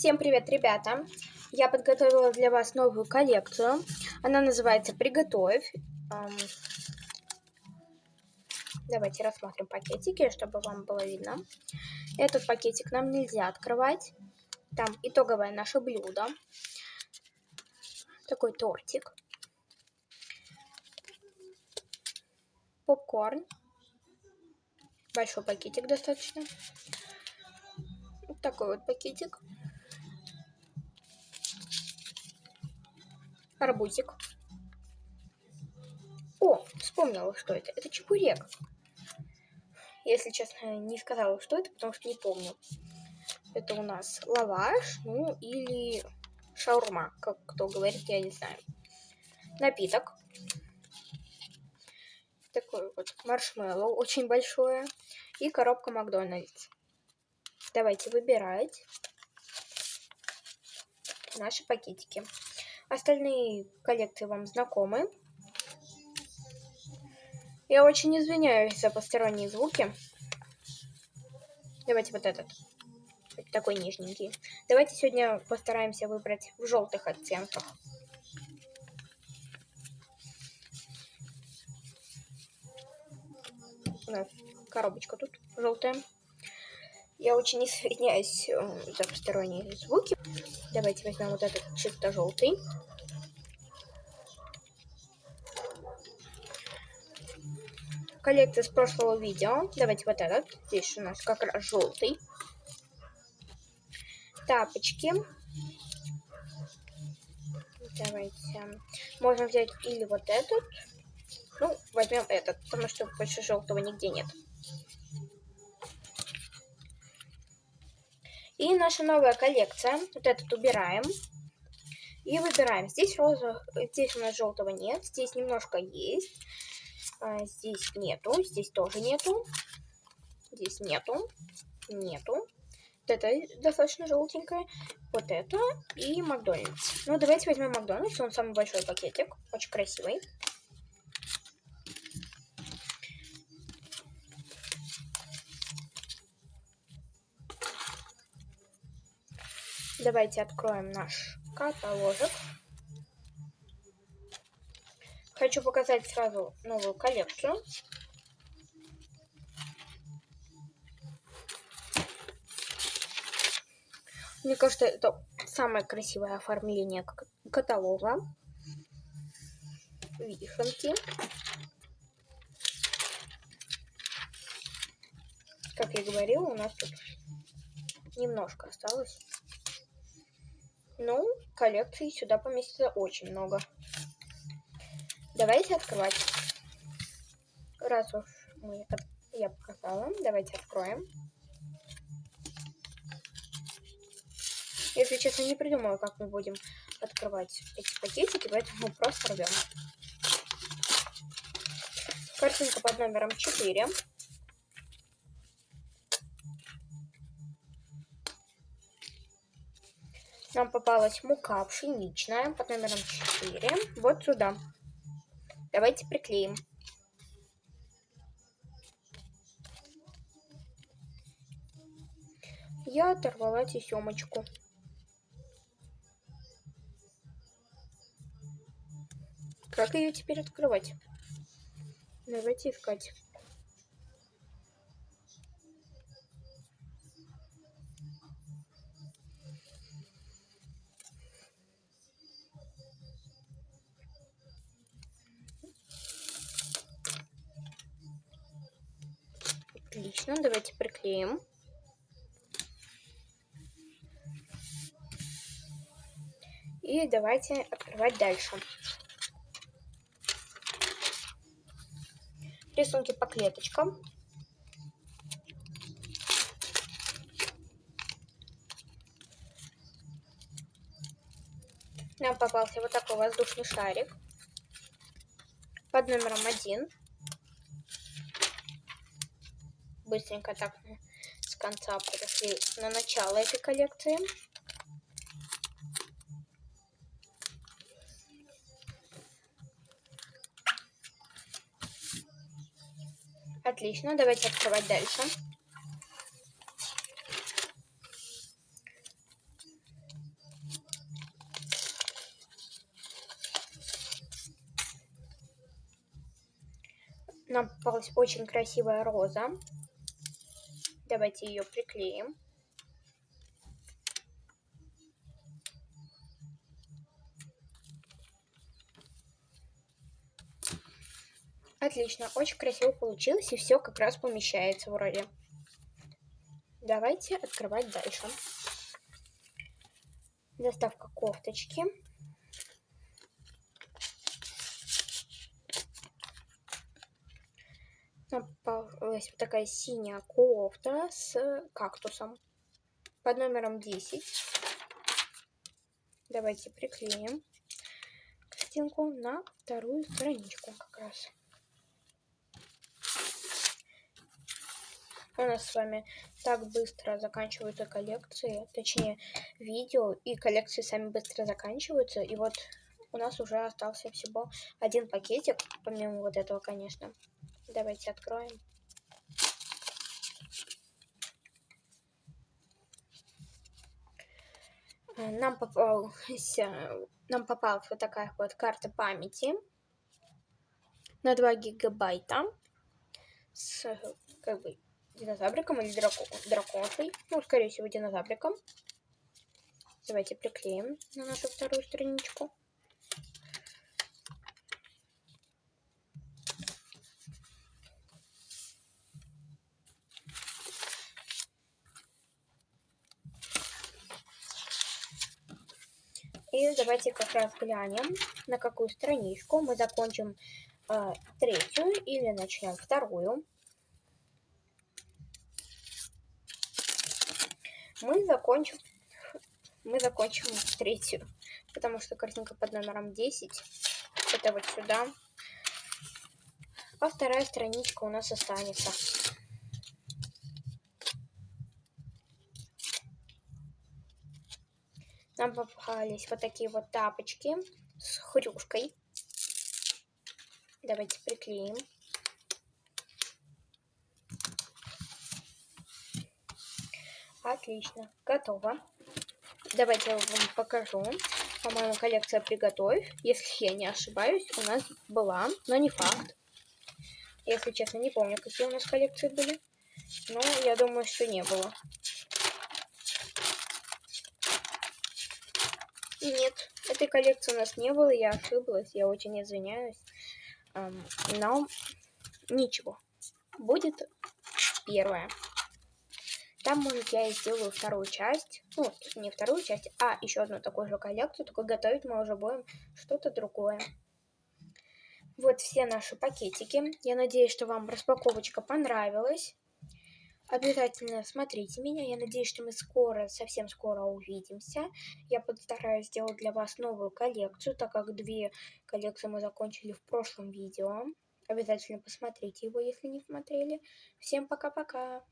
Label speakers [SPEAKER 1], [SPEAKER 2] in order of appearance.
[SPEAKER 1] Всем привет, ребята! Я подготовила для вас новую коллекцию. Она называется «Приготовь». Давайте рассмотрим пакетики, чтобы вам было видно. Этот пакетик нам нельзя открывать. Там итоговое наше блюдо. Такой тортик. Попкорн. Большой пакетик достаточно. Вот такой вот пакетик. Арбузик. О, вспомнила, что это. Это чебурек. Если честно, не сказала, что это, потому что не помню. Это у нас лаваш, ну или шаурма, как кто говорит, я не знаю. Напиток. Такой вот маршмеллоу, очень большое. И коробка Макдональдс. Давайте выбирать наши пакетики. Остальные коллекции вам знакомы. Я очень извиняюсь за посторонние звуки. Давайте вот этот. Такой нежненький. Давайте сегодня постараемся выбрать в желтых оттенках. У нас коробочка тут желтая. Я очень извиняюсь э, за посторонние звуки. Давайте возьмем вот этот чисто желтый. Коллекция с прошлого видео. Давайте вот этот. Здесь у нас как раз желтый. Тапочки. Давайте. Можно взять или вот этот. Ну, возьмем этот, потому что больше желтого нигде нет. И наша новая коллекция. Вот этот убираем. И выбираем. Здесь розового, здесь у нас желтого нет. Здесь немножко есть. А, здесь нету. Здесь тоже нету. Здесь нету. Нету. Вот это достаточно желтенькое. Вот это и Макдональдс. Ну, давайте возьмем Макдональдс. Он самый большой пакетик. Очень красивый. Давайте откроем наш каталожек. Хочу показать сразу новую коллекцию. Мне кажется, это самое красивое оформление каталога. Вишенки. Как я говорила, у нас тут немножко осталось. Ну, коллекции сюда поместится очень много. Давайте открывать. Раз уж мы я показала, давайте откроем. Если честно, не придумала, как мы будем открывать эти пакетики, поэтому просто рвем. Картинка под номером 4. Нам попалась мука пшеничная под номером 4. Вот сюда. Давайте приклеим. Я оторвала тесемочку. Как ее теперь открывать? Давайте искать. Отлично, давайте приклеим. И давайте открывать дальше. Рисунки по клеточкам. Нам попался вот такой воздушный шарик под номером один быстренько так с конца подошли на начало этой коллекции. Отлично, давайте открывать дальше. Нам попалась очень красивая роза. Давайте ее приклеим. Отлично, очень красиво получилось, и все как раз помещается вроде. Давайте открывать дальше. Доставка кофточки. Вот такая синяя кофта с кактусом под номером 10. Давайте приклеим картинку на вторую страничку как раз. у нас с вами так быстро заканчиваются коллекции, точнее видео, и коллекции сами быстро заканчиваются, и вот у нас уже остался всего один пакетик, помимо вот этого, конечно. Давайте откроем. Нам попался, нам попалась вот такая вот карта памяти на 2 гигабайта с как бы динозавриком или драко драконшей. Ну, скорее всего, динозавриком. Давайте приклеим на нашу вторую страничку. И давайте как раз глянем, на какую страничку мы закончим э, третью или начнем вторую. мы закончим мы закончим третью, потому что картинка под номером 10 это вот сюда, а вторая страничка у нас останется. Нам попались вот такие вот тапочки с хрюшкой. Давайте приклеим. Отлично, готово. Давайте я вам покажу. По-моему, коллекция «Приготовь». Если я не ошибаюсь, у нас была, но не факт. Если честно, не помню, какие у нас коллекции были. Но я думаю, что не было. Нет, этой коллекции у нас не было, я ошиблась, я очень извиняюсь. Но ничего, будет первая. Там, может, я и сделаю вторую часть. Ну, не вторую часть, а еще одну такую же коллекцию. Только готовить мы уже будем что-то другое. Вот все наши пакетики. Я надеюсь, что вам распаковочка понравилась. Обязательно смотрите меня. Я надеюсь, что мы скоро, совсем скоро увидимся. Я постараюсь сделать для вас новую коллекцию, так как две коллекции мы закончили в прошлом видео. Обязательно посмотрите его, если не смотрели. Всем пока-пока!